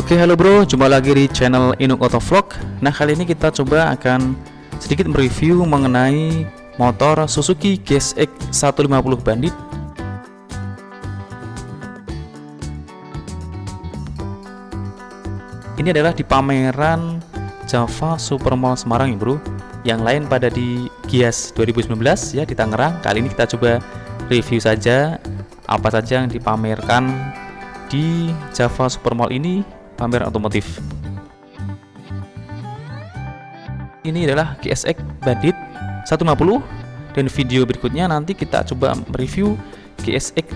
Oke halo bro, jumpa lagi di channel Inuk Auto Vlog. Nah kali ini kita coba akan sedikit mereview mengenai motor Suzuki GSX 150 Bandit. Ini adalah di pameran Java Supermall Semarang ya bro. Yang lain pada di Gias 2019 ya di Tangerang. Kali ini kita coba review saja apa saja yang dipamerkan di Java Supermall ini pameran otomotif. Ini adalah GSX Bandit 150 dan video berikutnya nanti kita coba mereview GSX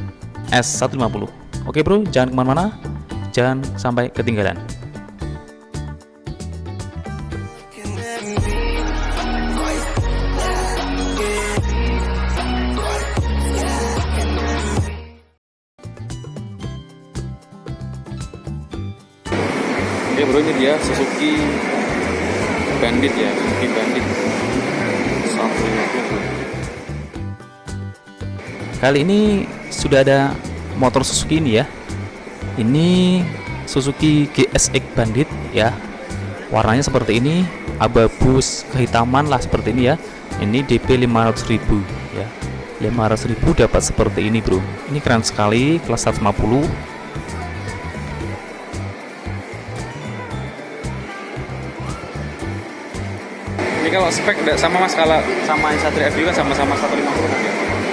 S150. Oke bro, jangan ke mana-mana, jangan sampai ketinggalan. Oke bro ini dia Suzuki Bandit ya Suzuki Bandit. 150 Kali ini sudah ada motor Suzuki ini ya. Ini Suzuki GSX Bandit ya. Warnanya seperti ini Abu-abu kehitaman lah seperti ini ya. Ini DP 500.000 ya. 500.000 dapat seperti ini bro. Ini keren sekali kelas 150 kalau spek tidak sama mas kalau sama yang Satria FD kan sama-sama 150 ya?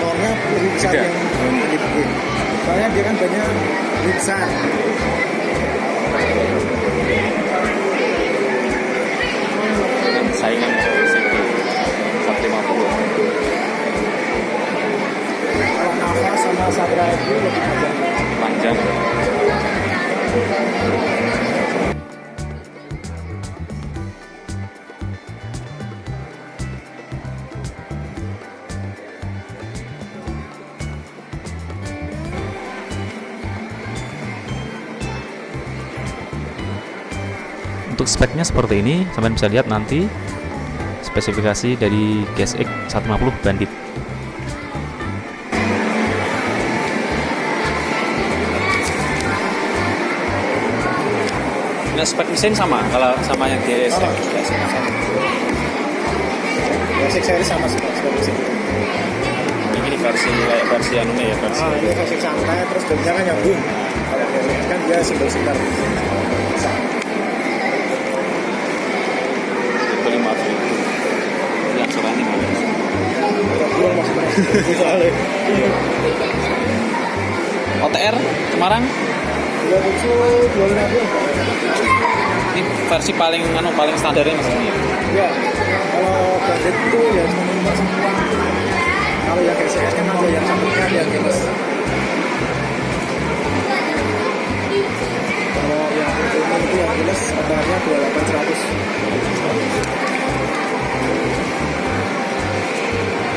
Tornya lebih besar yang lebih Soalnya dia kan banyak lebih besar. Dan saingan 150. Kalau Nava sama Satria FD lebih panjang. Panjang. Untuk speknya seperti ini sampai bisa lihat nanti spesifikasi dari GSX 150 Bandit Nah, spek mesin sama kalau sama yang GSX. Oh, GSX seri sama spek mesin. Ini versi kayak versi anu ya versi. Oh, ini versi santai terus jamnya kan nyambung. Kalau GSX kan dia single-single. OTR Semarang? Ini versi paling anu paling standarnya mas. Ini ya kalau itu ya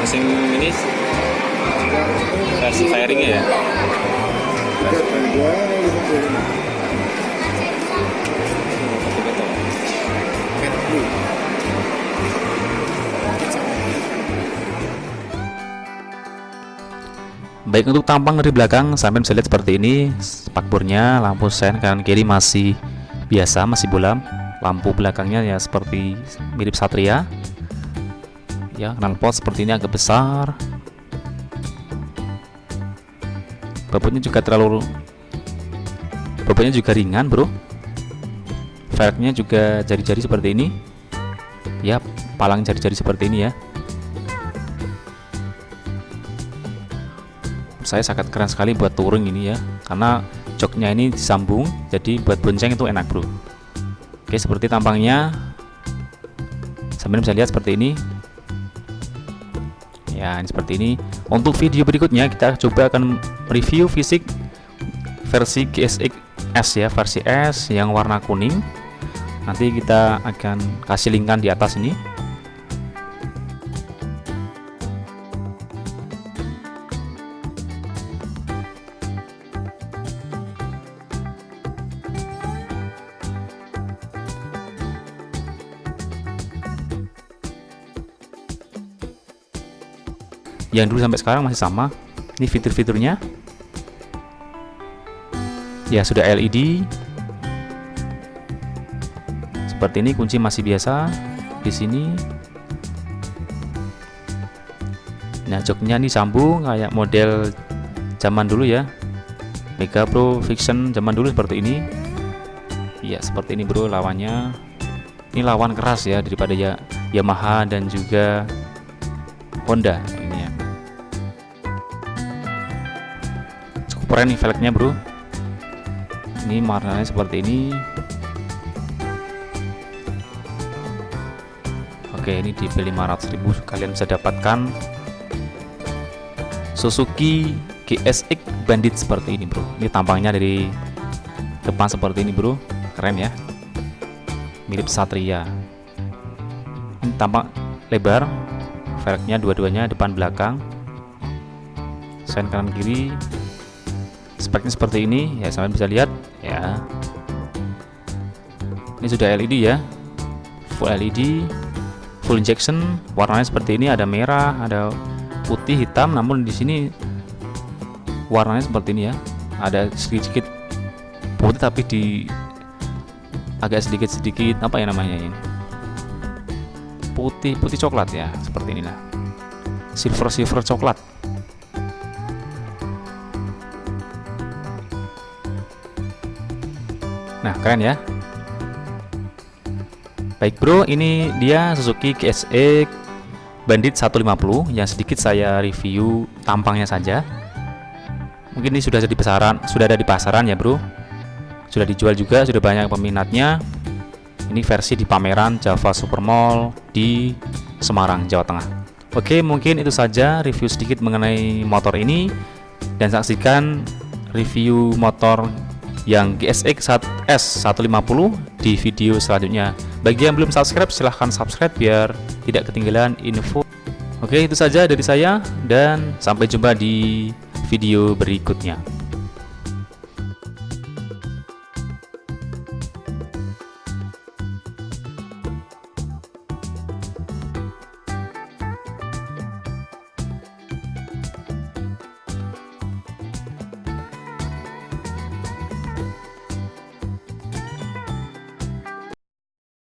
mesin ini versi fairingnya ya? Baik untuk tampang dari belakang sampai bisa lihat seperti ini spakbornya lampu sen kanan kiri masih biasa masih bolam lampu belakangnya ya seperti mirip Satria ya knalpot seperti ini agak besar. Bobotnya juga terlalu bobotnya juga ringan bro. Velgnya juga jari-jari seperti ini. Ya palang jari-jari seperti ini ya. Saya sangat keren sekali buat touring ini ya karena joknya ini disambung jadi buat bonceng itu enak bro. Oke seperti tampangnya. Sambil bisa lihat seperti ini ya ini seperti ini. Untuk video berikutnya kita coba akan review fisik versi GSX S ya versi S yang warna kuning. Nanti kita akan kasih linkan di atas ini yang dulu sampai sekarang masih sama. Ini fitur-fiturnya. Ya sudah LED seperti ini kunci masih biasa di sini. Nah joknya ini sambung kayak model zaman dulu ya. Mega Pro Fiction zaman dulu seperti ini. Iya seperti ini bro lawannya. Ini lawan keras ya daripada ya Yamaha dan juga Honda keren nih velgnya bro. Ini warnanya seperti ini. Oke ini di 500.000 kalian bisa dapatkan Suzuki GSX Bandit seperti ini bro. Ini tampangnya dari depan seperti ini bro. Keren ya. Mirip Satria. Ini tampak lebar. Velgnya dua-duanya depan belakang. Sen kanan kiri speknya seperti ini ya sampai bisa lihat ya. Ini sudah LED ya full LED full injection warnanya seperti ini ada merah ada putih hitam namun di sini warnanya seperti ini ya. Ada sedikit-sedikit putih tapi di agak sedikit-sedikit apa ya namanya ini? Putih putih coklat ya seperti inilah. Silver silver coklat nah keren ya. Baik bro ini dia Suzuki GSX Bandit 150 yang sedikit saya review tampangnya saja. Mungkin ini sudah ada di pasaran sudah ada di pasaran ya bro. Sudah dijual juga sudah banyak peminatnya. Ini versi di pameran Java Supermall di Semarang Jawa Tengah. Oke mungkin itu saja review sedikit mengenai motor ini. Dan saksikan review motor yang GSX S150 di video selanjutnya. Bagi yang belum subscribe silahkan subscribe biar tidak ketinggalan info. Oke itu saja dari saya dan sampai jumpa di video berikutnya